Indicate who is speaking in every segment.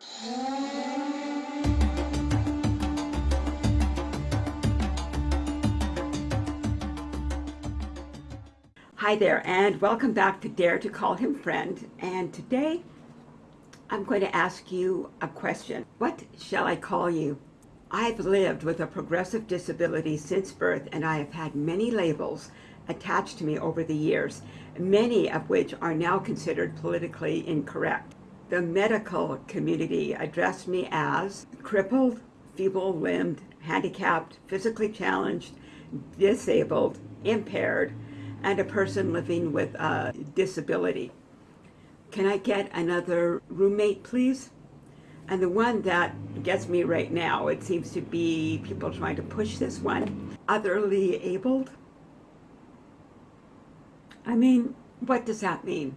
Speaker 1: Hi there and welcome back to Dare to Call Him Friend and today I'm going to ask you a question. What shall I call you? I've lived with a progressive disability since birth and I have had many labels attached to me over the years, many of which are now considered politically incorrect. The medical community addressed me as crippled, feeble-limbed, handicapped, physically challenged, disabled, impaired, and a person living with a disability. Can I get another roommate, please? And the one that gets me right now, it seems to be people trying to push this one, otherly abled. I mean, what does that mean?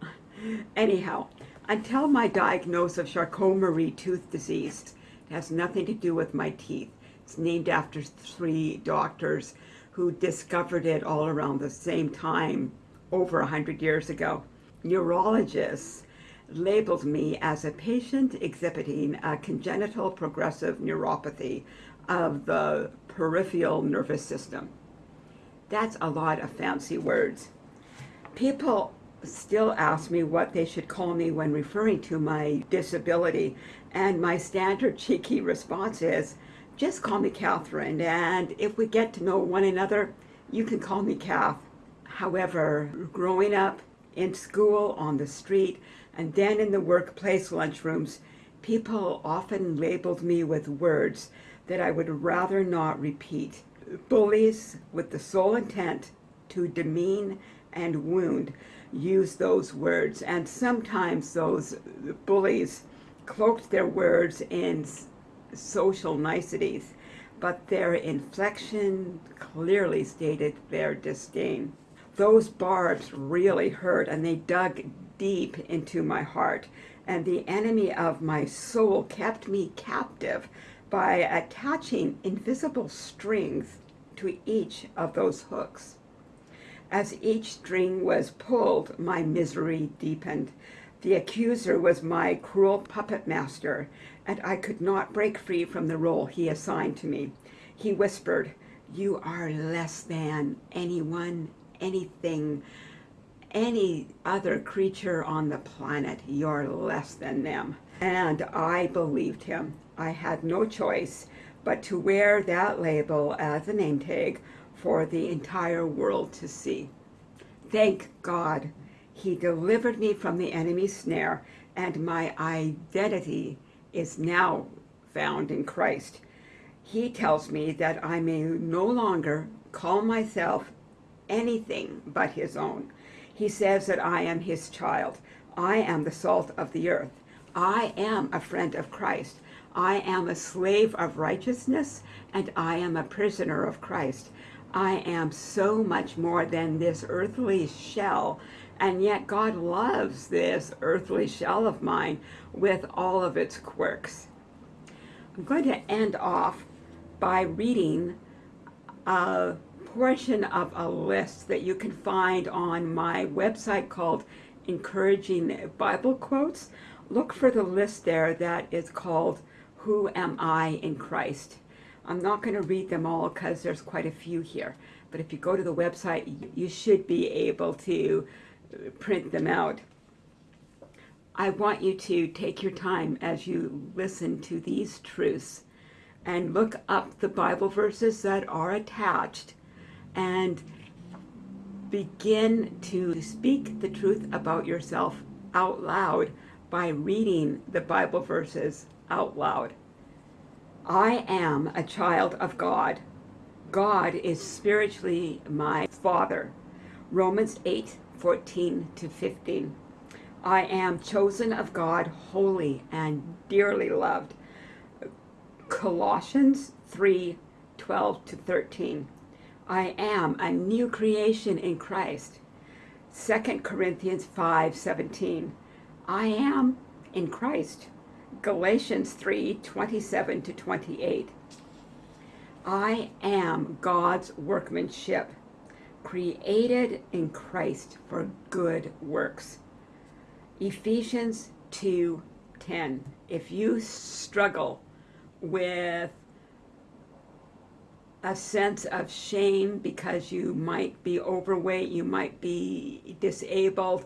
Speaker 1: Anyhow, until my diagnosis of Charcot-Marie tooth disease, it has nothing to do with my teeth. It's named after three doctors who discovered it all around the same time over hundred years ago. Neurologists labeled me as a patient exhibiting a congenital progressive neuropathy of the peripheral nervous system. That's a lot of fancy words. People still ask me what they should call me when referring to my disability, and my standard cheeky response is, just call me Catherine, and if we get to know one another, you can call me Kath. However, growing up in school, on the street, and then in the workplace lunchrooms, people often labeled me with words that I would rather not repeat. Bullies with the sole intent to demean and wound use those words, and sometimes those bullies cloaked their words in social niceties, but their inflection clearly stated their disdain. Those barbs really hurt and they dug deep into my heart, and the enemy of my soul kept me captive by attaching invisible strings to each of those hooks. As each string was pulled, my misery deepened. The accuser was my cruel puppet master, and I could not break free from the role he assigned to me. He whispered, you are less than anyone, anything, any other creature on the planet. You're less than them. And I believed him. I had no choice but to wear that label as a name tag for the entire world to see. Thank God he delivered me from the enemy's snare, and my identity is now found in Christ. He tells me that I may no longer call myself anything but his own. He says that I am his child. I am the salt of the earth. I am a friend of Christ. I am a slave of righteousness, and I am a prisoner of Christ. I am so much more than this earthly shell and yet God loves this earthly shell of mine with all of its quirks. I'm going to end off by reading a portion of a list that you can find on my website called Encouraging Bible Quotes. Look for the list there that is called Who Am I in Christ? I'm not going to read them all because there's quite a few here. But if you go to the website, you should be able to uh, print them out. I want you to take your time as you listen to these truths and look up the Bible verses that are attached and begin to speak the truth about yourself out loud by reading the Bible verses out loud. I am a child of God. God is spiritually my Father. Romans 8, 14 to 15. I am chosen of God, holy and dearly loved. Colossians 3, 12 to 13. I am a new creation in Christ. 2 Corinthians 5, 17. I am in Christ. Galatians 3, 27 to 28. I am God's workmanship created in Christ for good works. Ephesians 2, 10. If you struggle with a sense of shame because you might be overweight, you might be disabled,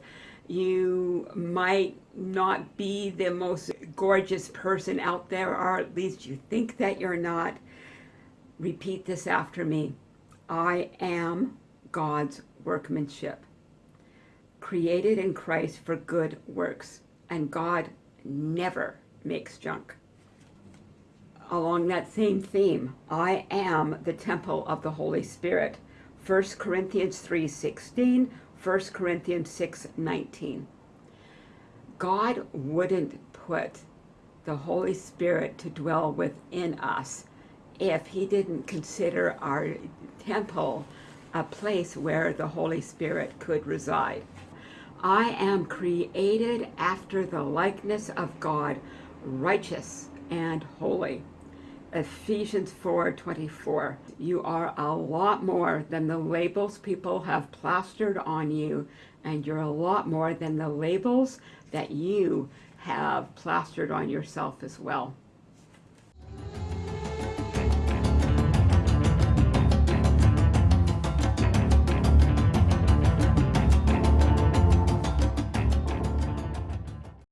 Speaker 1: you might not be the most gorgeous person out there, or at least you think that you're not. Repeat this after me. I am God's workmanship, created in Christ for good works, and God never makes junk along that same theme, I am the temple of the Holy Spirit. 1 Corinthians 3.16, 1 Corinthians 6.19. God wouldn't put the Holy Spirit to dwell within us if he didn't consider our temple a place where the Holy Spirit could reside. I am created after the likeness of God, righteous and holy. Ephesians 4:24. You are a lot more than the labels people have plastered on you, and you're a lot more than the labels that you have plastered on yourself as well.